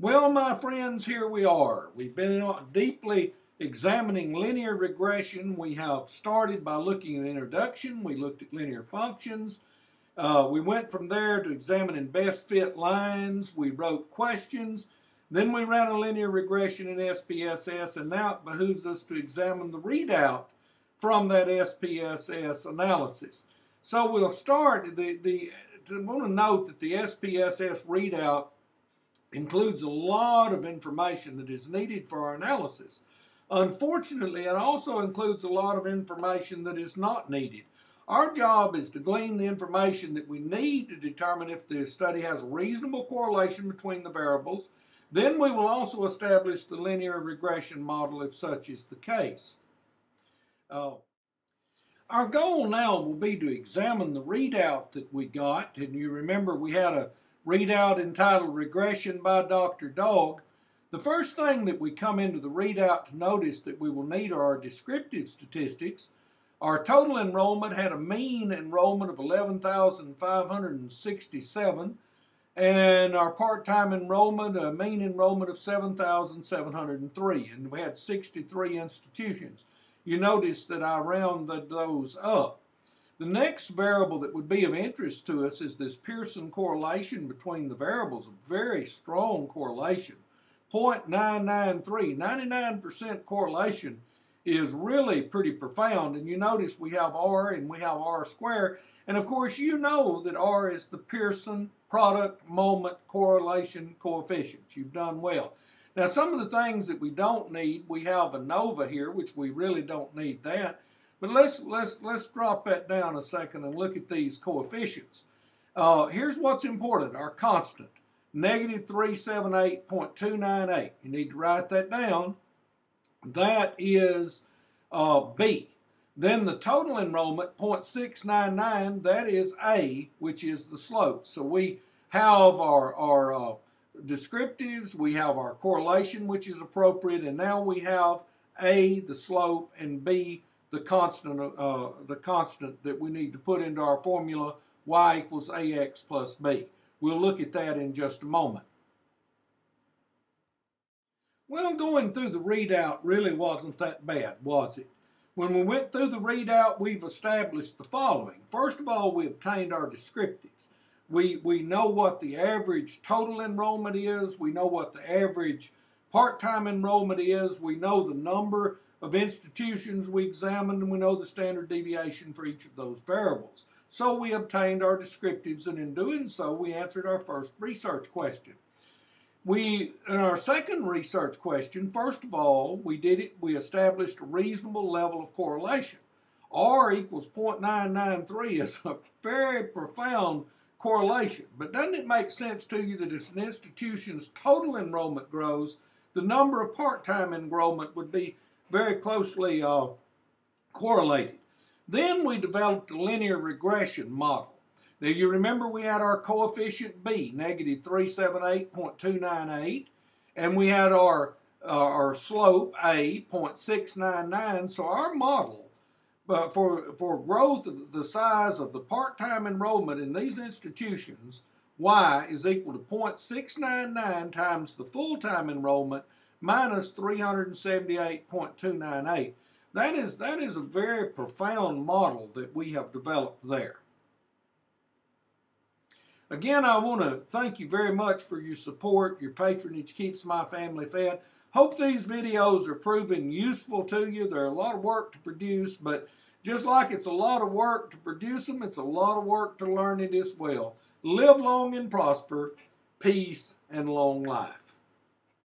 Well, my friends, here we are. We've been deeply examining linear regression. We have started by looking at introduction. We looked at linear functions. Uh, we went from there to examining best fit lines. We wrote questions. Then we ran a linear regression in SPSS, and now it behooves us to examine the readout from that SPSS analysis. So we'll start, the, the, I want to note that the SPSS readout includes a lot of information that is needed for our analysis. Unfortunately, it also includes a lot of information that is not needed. Our job is to glean the information that we need to determine if the study has a reasonable correlation between the variables. Then we will also establish the linear regression model if such is the case. Uh, our goal now will be to examine the readout that we got. And you remember we had a readout entitled Regression by Dr. Dog. The first thing that we come into the readout to notice that we will need are our descriptive statistics. Our total enrollment had a mean enrollment of 11,567 and our part-time enrollment, a mean enrollment of 7,703 and we had 63 institutions. You notice that I rounded those up. The next variable that would be of interest to us is this Pearson correlation between the variables, a very strong correlation. 0.993, 99% correlation is really pretty profound. And you notice we have R and we have R squared. And of course, you know that R is the Pearson product moment correlation coefficient. You've done well. Now, some of the things that we don't need, we have ANOVA here, which we really don't need that. But let's, let's, let's drop that down a second and look at these coefficients. Uh, here's what's important, our constant, negative 378.298. You need to write that down. That is uh, B. Then the total enrollment, 0.699, that is A, which is the slope. So we have our, our uh, descriptives, we have our correlation, which is appropriate, and now we have A, the slope, and B, the constant, uh, the constant that we need to put into our formula, y equals ax plus b. We'll look at that in just a moment. Well, going through the readout really wasn't that bad, was it? When we went through the readout, we've established the following. First of all, we obtained our descriptives. We, we know what the average total enrollment is. We know what the average part-time enrollment is. We know the number of institutions we examined, and we know the standard deviation for each of those variables. So we obtained our descriptives, and in doing so, we answered our first research question. We, in our second research question, first of all, we did it, we established a reasonable level of correlation. R equals 0.993 is a very profound correlation. But doesn't it make sense to you that as an institution's total enrollment grows, the number of part-time enrollment would be very closely uh, correlated. Then we developed a linear regression model. Now you remember we had our coefficient B, negative 378.298, and we had our, uh, our slope A, 0.699, so our model but for, for growth of the size of the part-time enrollment in these institutions, Y is equal to 0.699 times the full-time enrollment minus 378.298. That is, that is a very profound model that we have developed there. Again, I want to thank you very much for your support. Your patronage keeps my family fed. Hope these videos are proving useful to you. They're a lot of work to produce, but just like it's a lot of work to produce them, it's a lot of work to learn it as well. Live long and prosper, peace and long life.